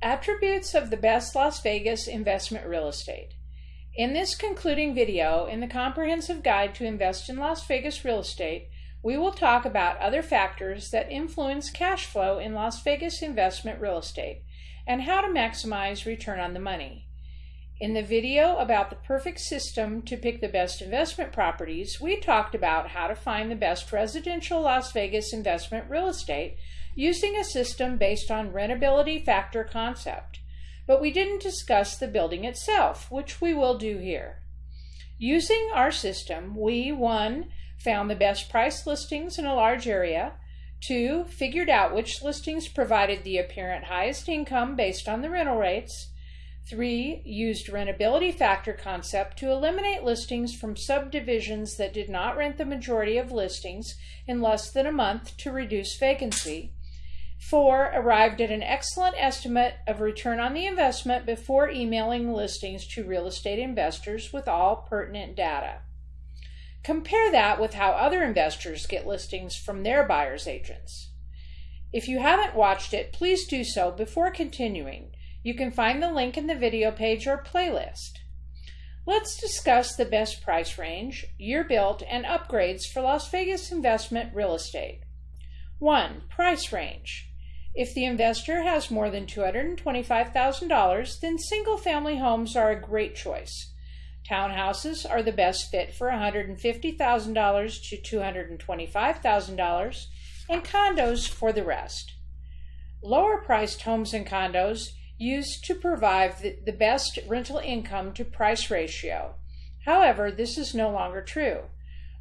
Attributes of the best Las Vegas investment real estate. In this concluding video in the Comprehensive Guide to Invest in Las Vegas Real Estate, we will talk about other factors that influence cash flow in Las Vegas investment real estate and how to maximize return on the money. In the video about the perfect system to pick the best investment properties, we talked about how to find the best residential Las Vegas investment real estate using a system based on rentability factor concept. But we didn't discuss the building itself, which we will do here. Using our system, we 1. found the best price listings in a large area, 2. figured out which listings provided the apparent highest income based on the rental rates, 3. Used rentability factor concept to eliminate listings from subdivisions that did not rent the majority of listings in less than a month to reduce vacancy. Four, arrived at an excellent estimate of return on the investment before emailing listings to real estate investors with all pertinent data. Compare that with how other investors get listings from their buyer's agents. If you haven't watched it, please do so before continuing. You can find the link in the video page or playlist. Let's discuss the best price range, year built, and upgrades for Las Vegas investment real estate. 1. Price range. If the investor has more than $225,000, then single family homes are a great choice. Townhouses are the best fit for $150,000 to $225,000, and condos for the rest. Lower priced homes and condos used to provide the best rental income to price ratio. However, this is no longer true.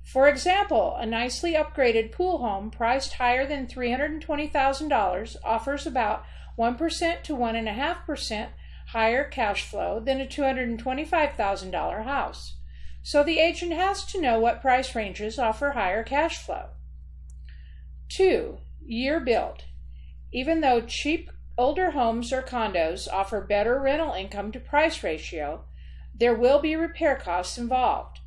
For example, a nicely upgraded pool home priced higher than $320,000 offers about 1% to 1.5% higher cash flow than a $225,000 house. So the agent has to know what price ranges offer higher cash flow. 2. Year built. Even though cheap older homes or condos offer better rental income to price ratio, there will be repair costs involved.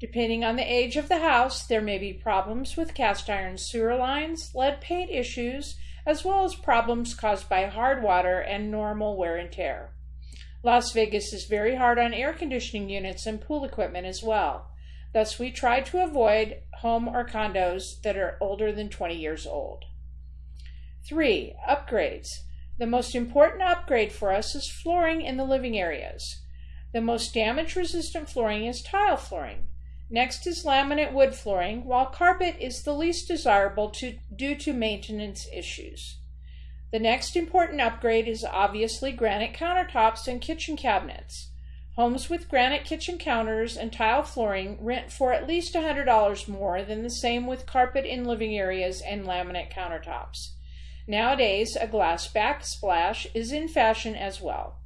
Depending on the age of the house, there may be problems with cast iron sewer lines, lead paint issues, as well as problems caused by hard water and normal wear and tear. Las Vegas is very hard on air conditioning units and pool equipment as well. Thus, we try to avoid home or condos that are older than 20 years old. 3. Upgrades. The most important upgrade for us is flooring in the living areas. The most damage resistant flooring is tile flooring. Next is laminate wood flooring, while carpet is the least desirable to, due to maintenance issues. The next important upgrade is obviously granite countertops and kitchen cabinets. Homes with granite kitchen counters and tile flooring rent for at least $100 more than the same with carpet in living areas and laminate countertops. Nowadays, a glass backsplash is in fashion as well.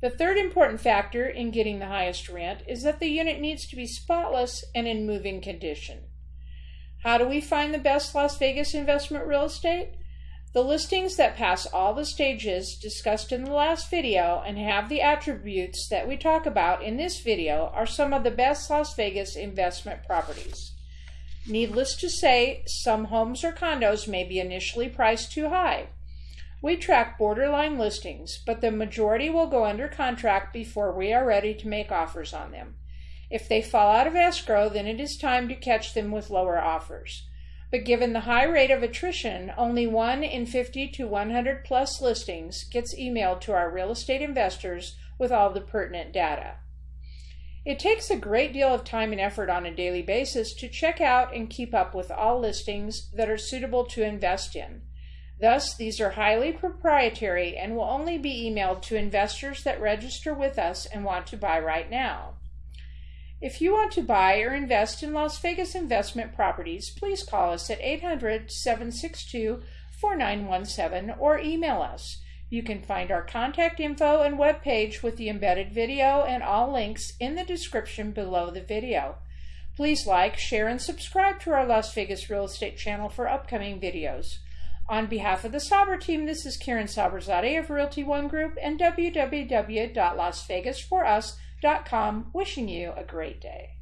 The third important factor in getting the highest rent is that the unit needs to be spotless and in moving condition. How do we find the best Las Vegas investment real estate? The listings that pass all the stages discussed in the last video and have the attributes that we talk about in this video are some of the best Las Vegas investment properties. Needless to say, some homes or condos may be initially priced too high. We track borderline listings, but the majority will go under contract before we are ready to make offers on them. If they fall out of escrow, then it is time to catch them with lower offers. But given the high rate of attrition, only 1 in 50 to 100 plus listings gets emailed to our real estate investors with all the pertinent data. It takes a great deal of time and effort on a daily basis to check out and keep up with all listings that are suitable to invest in. Thus, these are highly proprietary and will only be emailed to investors that register with us and want to buy right now. If you want to buy or invest in Las Vegas investment properties, please call us at 800 762 4917 or email us. You can find our contact info and webpage with the embedded video and all links in the description below the video. Please like, share, and subscribe to our Las Vegas Real Estate channel for upcoming videos. On behalf of the Saber team, this is Karen Saberzadeh of Realty One Group and www.lasvegasforus.com wishing you a great day.